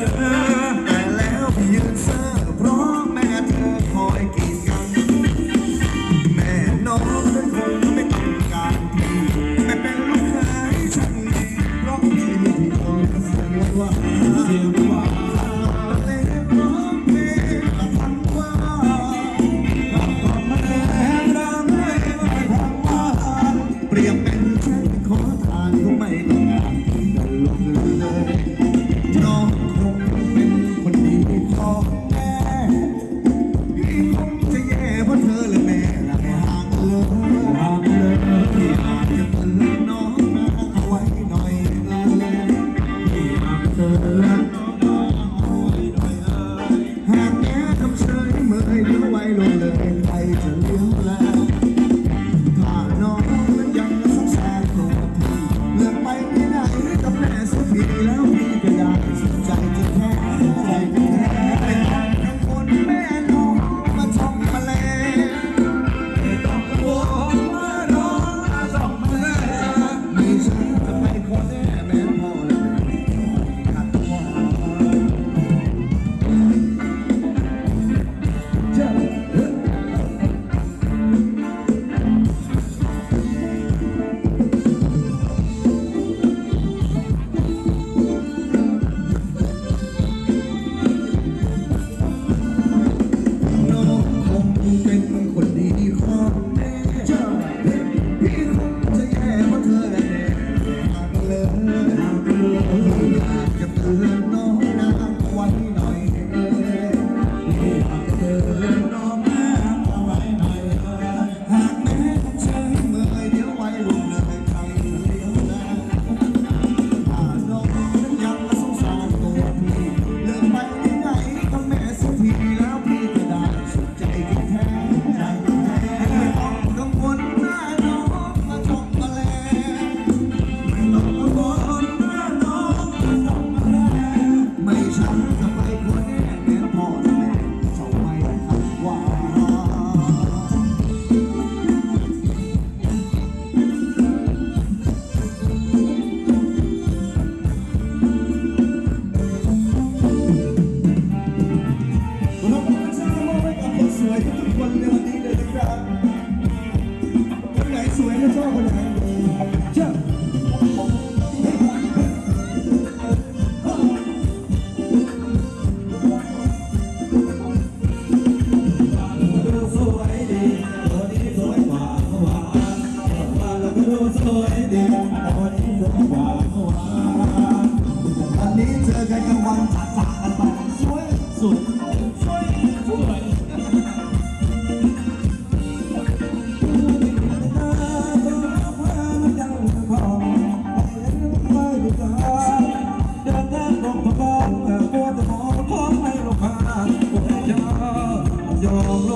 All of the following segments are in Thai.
Yeah. สวยดีแต่วันนี้สวยกว่าเมื่อวานวันนี้เจอกันกัางวันจัดจากกันไปสวยสวยสวยสวยยอม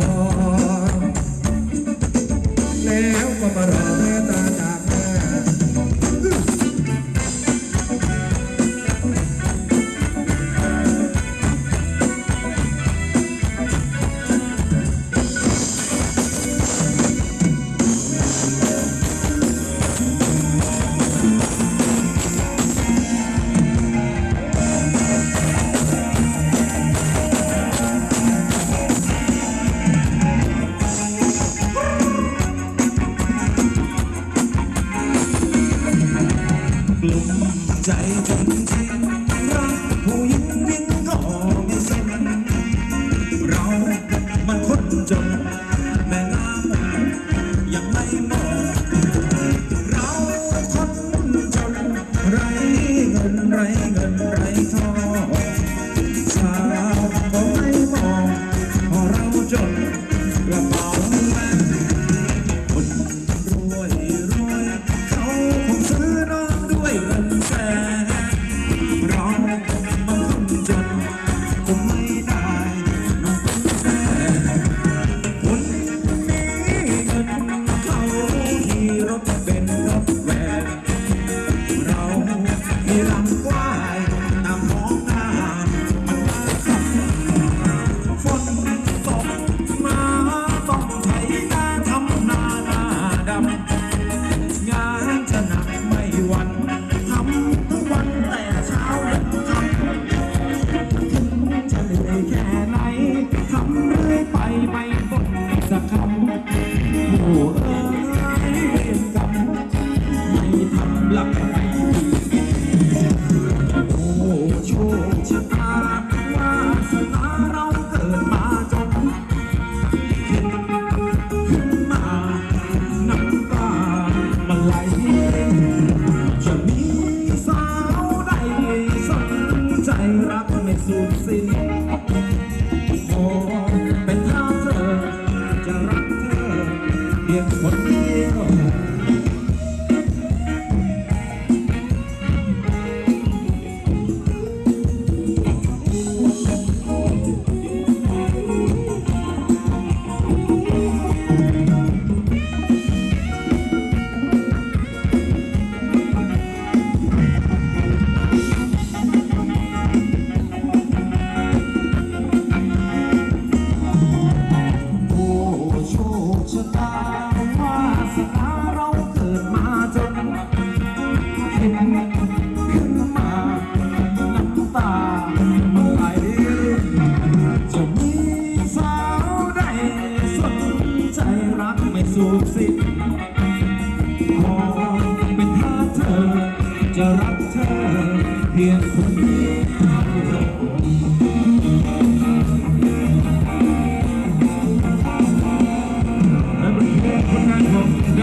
นอแล้วก็มารอแม่ตาจ๋า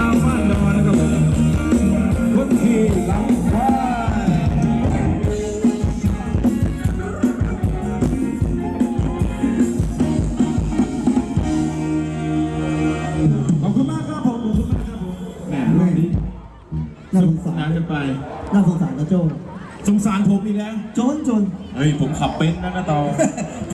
อาฟานดอนนะครับผมคนขี่หลังควายขอบคุณมากับผมขอบคุมากับผมแหนน่าสงสารนกันไป น่าสงสารนะโจสงสารผมอีกแล้ว จนจน เฮ้ย ผมขับเป็นนะนะตอง